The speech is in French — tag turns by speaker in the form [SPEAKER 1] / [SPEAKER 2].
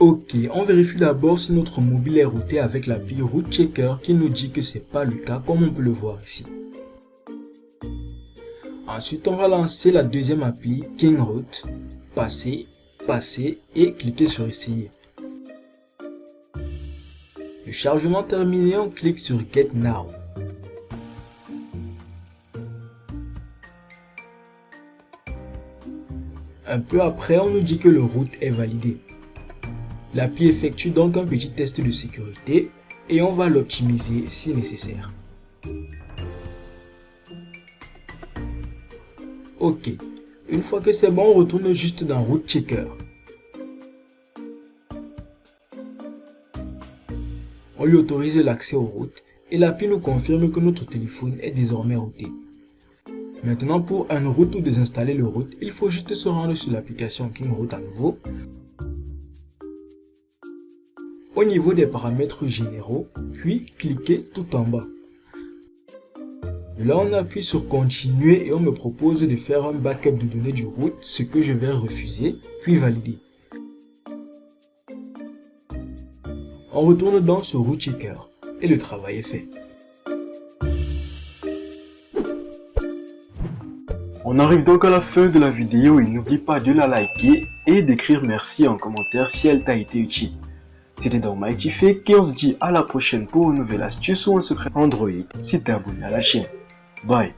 [SPEAKER 1] Ok, on vérifie d'abord si notre mobile est routé avec l'appli Route Checker qui nous dit que c'est pas le cas comme on peut le voir ici. Ensuite, on va lancer la deuxième appli KingRoute, passer, passer et cliquer sur essayer. Le chargement terminé, on clique sur Get Now. Un peu après, on nous dit que le route est validé. L'appli effectue donc un petit test de sécurité et on va l'optimiser si nécessaire. Ok, une fois que c'est bon, on retourne juste dans Route Checker. On lui autorise l'accès aux routes et l'appli nous confirme que notre téléphone est désormais routé. Maintenant, pour une route ou désinstaller le route, il faut juste se rendre sur l'application KingRoute à nouveau. Au niveau des paramètres généraux, puis cliquez tout en bas. Là, on appuie sur continuer et on me propose de faire un backup de données du route, ce que je vais refuser, puis valider. On retourne dans ce route checker et le travail est fait.
[SPEAKER 2] On arrive donc à la fin de la vidéo et n'oublie pas de la liker et d'écrire merci en commentaire si elle t'a été utile. C'était donc Mighty Fake et on se dit à la prochaine pour une nouvelle astuce ou un secret Android si t'es abonné à la chaîne. Bye